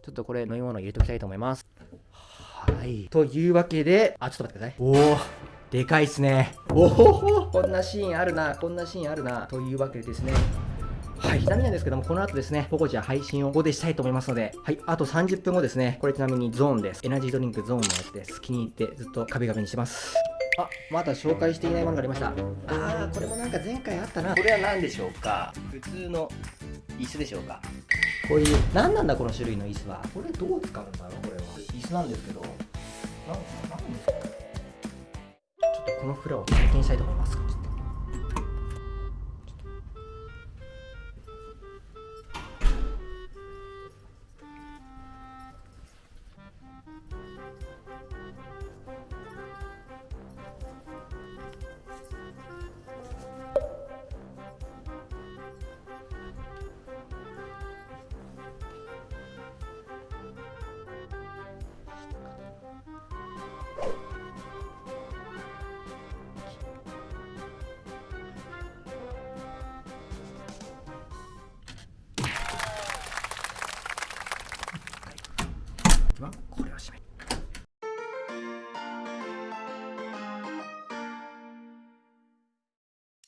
ちょっとこれ飲み物入れておきたいと思います。はい。というわけで、あ、ちょっと待ってください。おおでかいっすね。おおこんなシーンあるな、こんなシーンあるな。というわけでですね。はい、ちなみになんですけども、この後ですね、ポコちゃん配信をここでしたいと思いますので、はい、あと30分後ですね、これちなみにゾーンです。エナジードリンクゾーンのやつです。気に入ってずっと壁紙にしてます。あ、まだ紹介していないものがありました。あー、これもなんか前回あったな。これは何でしょうか？普通の椅子でしょうか？こういう、何なんだこの種類の椅子は？これどう使うんだろう？これは。椅子なんですけど、なんなんですかちょっとこのフラを体験したいと思います。ちょっとはこれを締め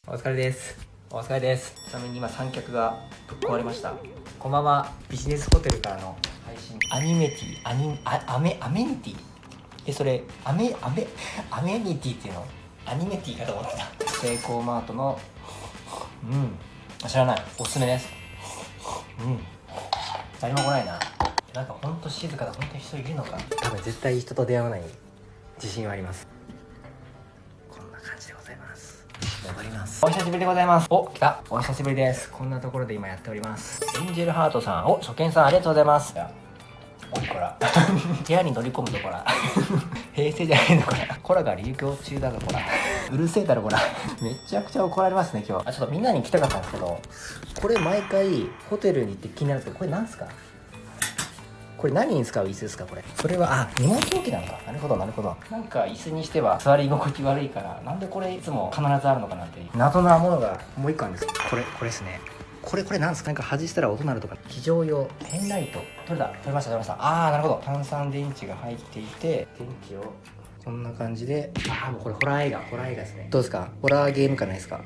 お疲れです。お疲れです。ちなみに今三脚がぶっ壊れました。こんばんはビジネスホテルからの配信。アニメティアニあアメアメニティ？えそれアメアメアメニティっていうの？アニメティかと思ってた。セイコーマートのうん。知らない。おすすめです。うん。誰も来ないななんかほんと静かだほんと人いるのか。多分絶対人と出会わない自信はあります。こんな感じでございます。戻ります。お久しぶりでございます。お来た。お久しぶりです。こんなところで今やっております。エンジェルハートさん。お初見さんありがとうございます。おいこら。部屋に乗り込むとこら。平成じゃないのこら。コラが流行中だぞこら。うるせえだろこら。めちゃくちゃ怒られますね今日。あちょっとみんなに来たかったんですけどこれ毎回ホテルに行って気になるんですけどこれなんすか？これ何に使う椅子ですかこれ？それはあ荷物置きなのか。なるほどなるほど。なんか椅子にしては座り心地悪いからなんでこれいつも必ずあるのかなって。いう謎なものがもう一個あるんです。これこれですね。これこれなんですか？なんか外したら音鳴るとか。非常用ペンライト。取れた。取れました取れました。ああなるほど。炭酸電池が入っていて電池を。こんな感じで。ああもうこれホラー映画。ホラー映画ですね。どうですか？ホラーゲームかないですか？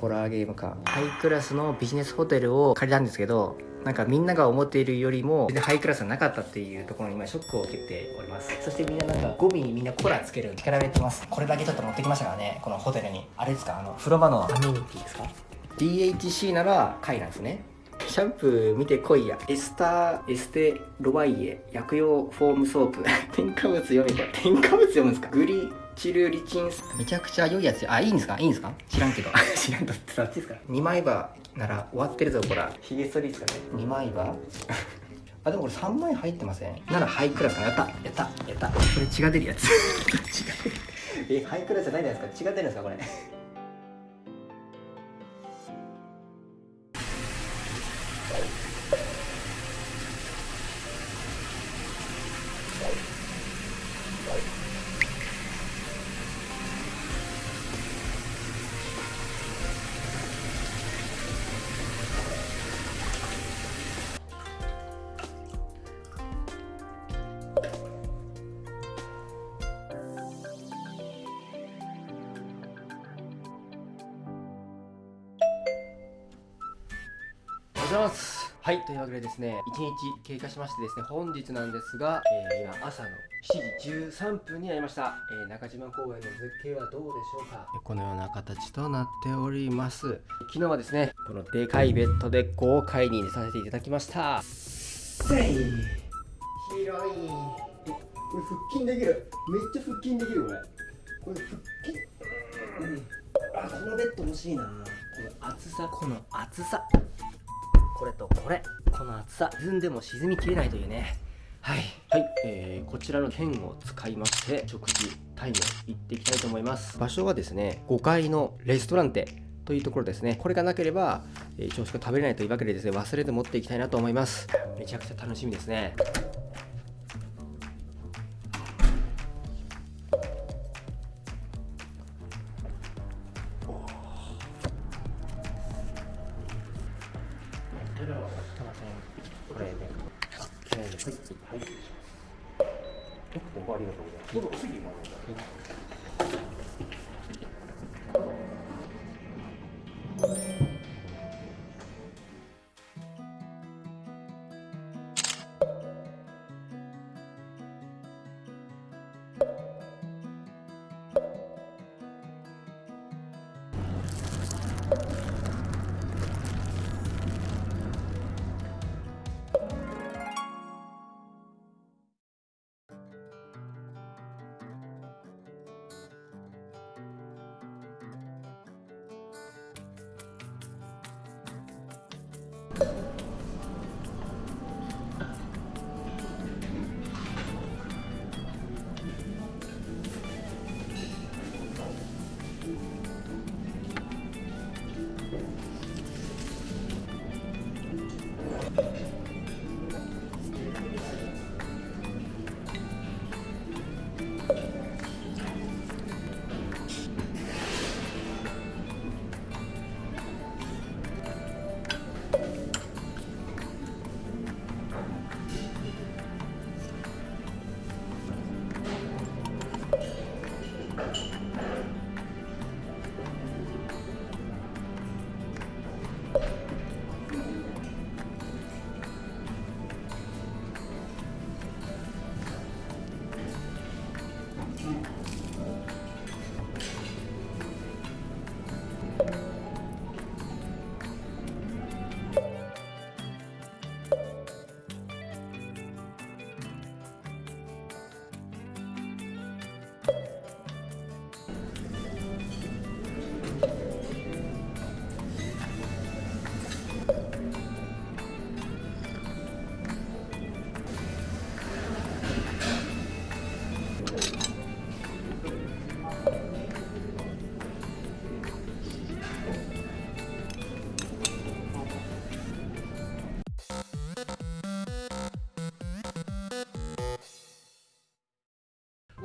ホラーゲームか。ハイクラスのビジネスホテルを借りたんですけどなんかみんなが思っているよりも全然ハイクラスがなかったっていうところに今ショックを受けております。そしてみんななんか語尾にみんなコラつける力入れてます。これだけちょっと持ってきましたからね。このホテルに。あれですか？あの風呂場のアメニティですか？DHC なら貝なんですね。シャンプー見てこいや。エスターエステロワイエ薬用フォームソープ。添加物読めこれ添加物読むんですか？グリチルリチンスめちゃくちゃ良いやつ。あいいんですか？いいんですか？知らんけど。知らんとってそっちですか2枚刃なら終わってるぞこら。ヒゲ剃りですかね。2枚刃？あでもこれ3枚入ってません？ならハイクラスかな。やった。やった。やった。これ血が出るやつ。血が出る。えハイクラスじゃないじゃないですか。血が出るんですかこれ？ます。はい。というわけでですね1日経過しましてですね本日なんですが、えー今朝の7時13分になりました、えー中島公園の絶景はどうでしょうか？このような形となっております。昨日はですねこのでかいベッドで豪快に寝させていただきました。せい広い。えこれ腹筋できる？めっちゃ腹筋できるこれ。これ腹筋。うん。あこのベッド欲しいな。この厚さ。この厚さこれとこれ。この厚さ沈んでも沈みきれないというね。はい。はい、えー、こちらの剣を使いまして食事タイム行っていきたいと思います。場所はですね5階のレストランテというところですね。これがなければ、えー、朝食が食べれないというわけでですね忘れて持っていきたいなと思います。めちゃくちゃ楽しみですねどうもありがとうございます。次も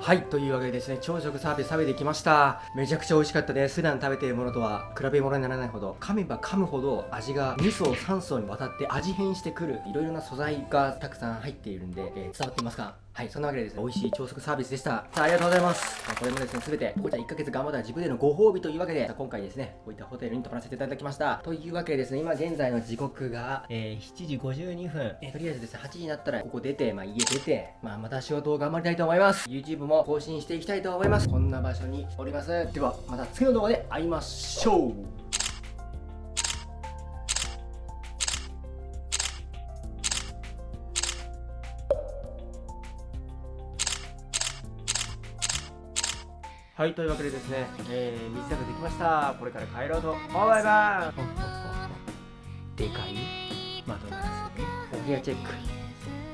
はいというわけでですね朝食サービス食べてきました。めちゃくちゃ美味しかったです。普段食べているものとは比べ物にならないほど噛めば噛むほど味が2層3層にわたって味変してくるいろいろな素材がたくさん入っているんで、えー、伝わっていますか？はいそんなわけでですね美味しい朝食サービスでした。さあありがとうございます。これもですね全てこちら1ヶ月頑張った自分でのご褒美というわけで今回ですねこういったホテルに泊まらせていただきました。というわけでですね今現在の時刻が、えー、7時52分、えー、とりあえずですね8時になったらここ出てまあ家出てまあまた仕事を頑張りたいと思います。YouTube も更新していきたいと思います。こんな場所におります。ではまた次の動画で会いましょうはい、というわけでですね、えー、水食べてきました。これから帰ろうと思います。でかい窓ガラスで、お部屋チェック。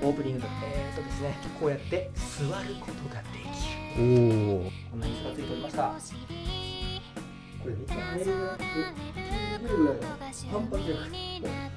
オープニングと、えーとですね、こうやって座ることができる。おお。こんな椅子がついておりました。これめっちゃ寝るぐらい、ぐらいの反発力。